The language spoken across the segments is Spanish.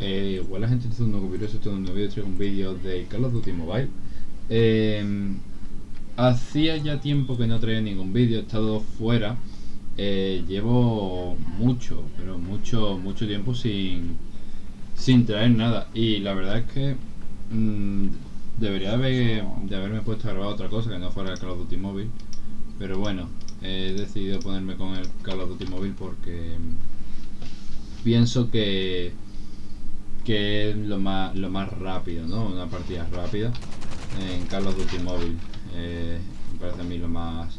eh, la gente está un nuevo vídeo, esto es un nuevo traigo un vídeo de Call of Duty Mobile. Eh, hacía ya tiempo que no traía ningún vídeo, he estado fuera. Eh, llevo mucho, pero mucho, mucho tiempo sin, sin traer nada. Y la verdad es que mmm, debería haber, de haberme puesto a grabar otra cosa que no fuera el Call of Duty Mobile. Pero bueno, he decidido ponerme con el Call of Duty Mobile porque pienso que que es lo más lo más rápido no una partida rápida. En Call of Duty Mobile eh, me parece a mí lo más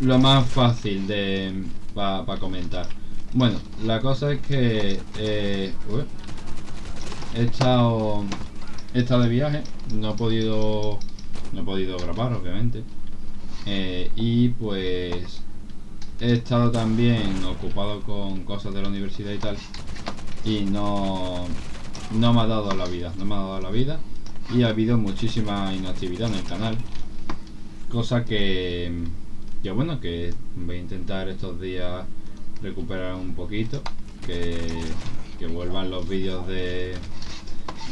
lo más fácil de para comentar. Bueno la cosa es que eh, he estado he estado de viaje no he podido no he podido grabar obviamente. Eh, y pues he estado también ocupado con cosas de la universidad y tal y no no me ha dado la vida no me ha dado la vida. Y ha habido muchísima inactividad en el canal. Cosa que que bueno que voy a intentar estos días recuperar un poquito que, que vuelvan los vídeos de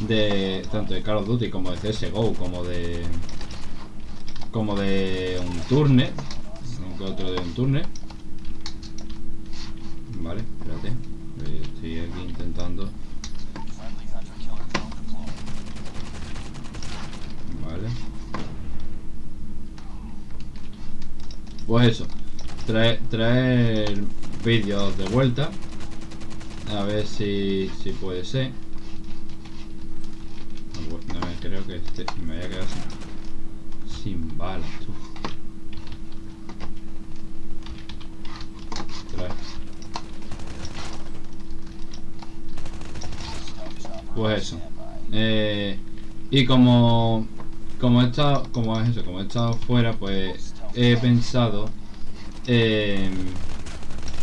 de tanto de Call of Duty como de CSGO como de como de un turne otro de un turne vale espérate estoy aquí intentando. Vale. Pues eso traer, traer vídeos de vuelta a ver si, si puede ser. No, creo que este me vaya a quedar sin, sin balas tú. Pues eso. Eh, y como como he estado como es eso, como he estado fuera, pues he pensado en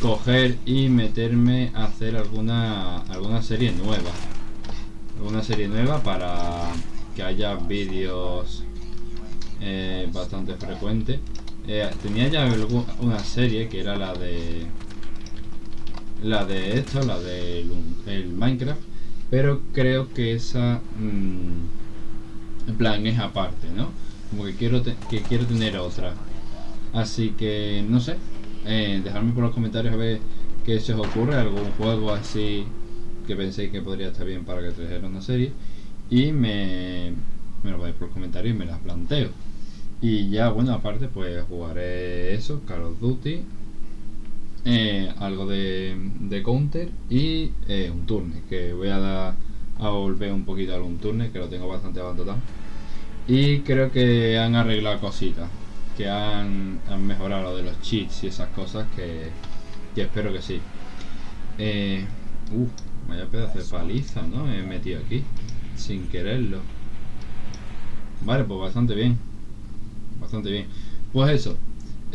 coger y meterme a hacer alguna alguna serie nueva. Alguna serie nueva para que haya vídeos eh, bastante frecuentes. Eh, tenía ya una serie que era la de la de esto, la de el Minecraft pero creo que esa mmm, plan es aparte no como que quiero que quiero tener otra. Así que no sé eh, dejadme por los comentarios a ver qué se os ocurre algún juego así que penséis que podría estar bien para que trajera una serie. Y me, me lo vais por los comentarios y me las planteo. Y ya bueno aparte pues jugaré eso Call of Duty eh, algo de, counter y eh, un turne que voy a dar a volver un poquito a un turne que lo tengo bastante abandonado. Y creo que han arreglado cositas que han, mejorado lo de los cheats y esas cosas que, espero que sí. Eh, uh, vaya pedazo de paliza no he metido aquí sin quererlo. Vale pues bastante bien bastante bien. Pues eso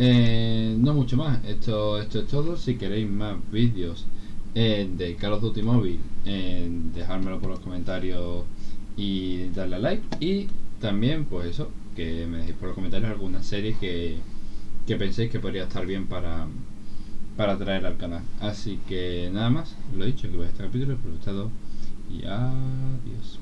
eh, no mucho más, esto, esto es todo. Si queréis más vídeos eh, de Call of Duty Mobile, eh, dejármelo por los comentarios y darle a like. Y también, pues eso, que me dejéis por los comentarios alguna serie que, que penséis que podría estar bien para, para traer al canal. Así que nada más, lo he dicho, que voy este capítulo, espero que gustado y adiós.